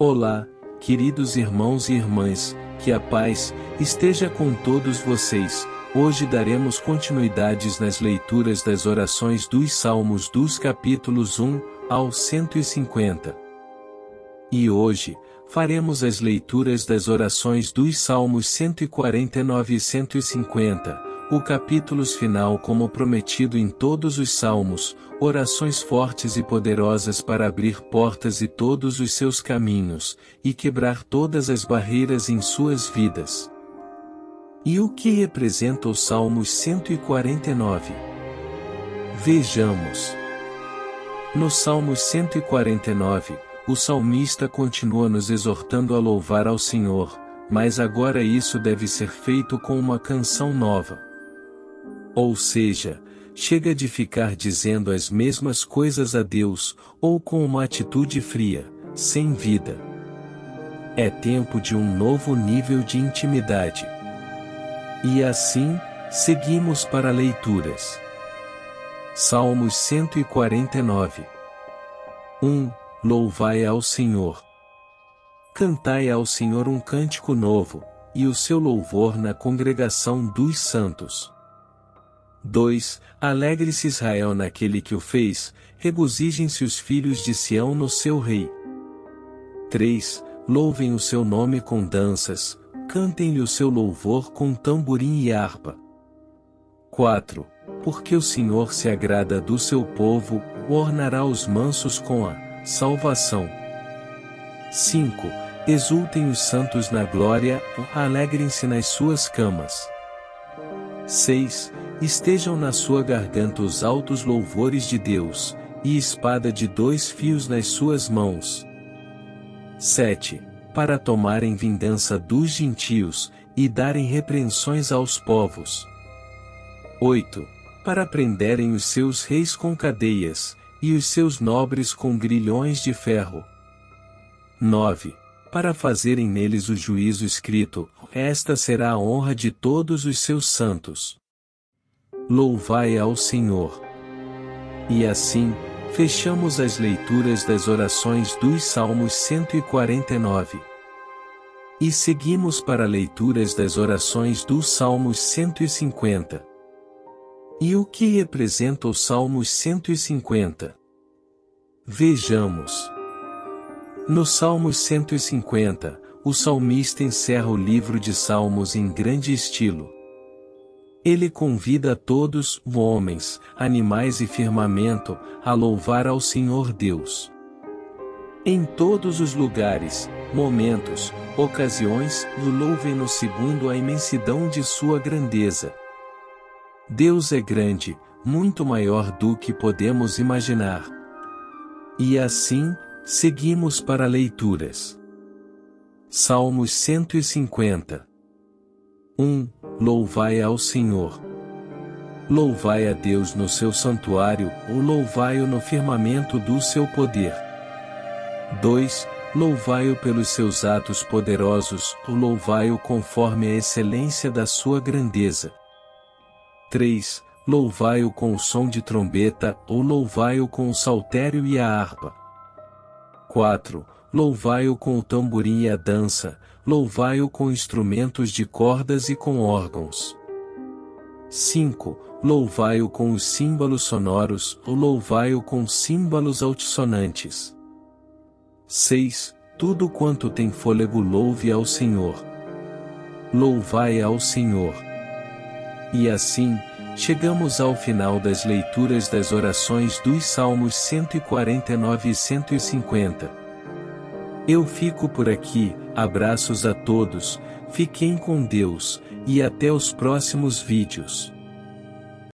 Olá, queridos irmãos e irmãs, que a paz esteja com todos vocês. Hoje daremos continuidades nas leituras das orações dos Salmos dos capítulos 1 ao 150. E hoje, faremos as leituras das orações dos Salmos 149 e 150, o capítulos final como prometido em todos os salmos, orações fortes e poderosas para abrir portas e todos os seus caminhos, e quebrar todas as barreiras em suas vidas. E o que representa o Salmos 149? Vejamos. No Salmos 149, o salmista continua nos exortando a louvar ao Senhor, mas agora isso deve ser feito com uma canção nova. Ou seja, chega de ficar dizendo as mesmas coisas a Deus, ou com uma atitude fria, sem vida. É tempo de um novo nível de intimidade. E assim, seguimos para leituras. Salmos 149 1. Louvai ao Senhor. Cantai ao Senhor um cântico novo, e o seu louvor na congregação dos santos. 2. Alegre-se Israel naquele que o fez, regozijem-se os filhos de Sião no seu rei. 3. Louvem o seu nome com danças, cantem-lhe o seu louvor com tamborim e harpa. 4. Porque o Senhor se agrada do seu povo, ornará os mansos com a salvação. 5. Exultem os santos na glória, alegrem-se nas suas camas. 6. Estejam na sua garganta os altos louvores de Deus, e espada de dois fios nas suas mãos. 7. Para tomarem vingança dos gentios, e darem repreensões aos povos. 8. Para prenderem os seus reis com cadeias, e os seus nobres com grilhões de ferro. 9. Para fazerem neles o juízo escrito, esta será a honra de todos os seus santos. Louvai ao Senhor. E assim, fechamos as leituras das orações dos Salmos 149. E seguimos para leituras das orações dos Salmos 150. E o que representa o Salmos 150? Vejamos. No Salmos 150, o salmista encerra o livro de Salmos em grande estilo. Ele convida todos, homens, animais e firmamento, a louvar ao Senhor Deus. Em todos os lugares, momentos, ocasiões, o louvem-no segundo a imensidão de sua grandeza. Deus é grande, muito maior do que podemos imaginar. E assim, seguimos para leituras. Salmos 150 1. Louvai ao Senhor. Louvai a Deus no seu santuário, ou louvai-o no firmamento do seu poder. 2. Louvai-o pelos seus atos poderosos, ou louvai-o conforme a excelência da sua grandeza. 3. Louvai-o com o som de trombeta, ou louvai-o com o saltério e a harpa. 4. Louvai-o com o tamborim e a dança, louvai-o com instrumentos de cordas e com órgãos. 5. Louvai-o com os símbolos sonoros, ou louvai-o com símbolos altissonantes. 6. Tudo quanto tem fôlego louve ao Senhor. Louvai ao Senhor. E assim, chegamos ao final das leituras das orações dos Salmos 149 e 150. Eu fico por aqui, abraços a todos, fiquem com Deus, e até os próximos vídeos.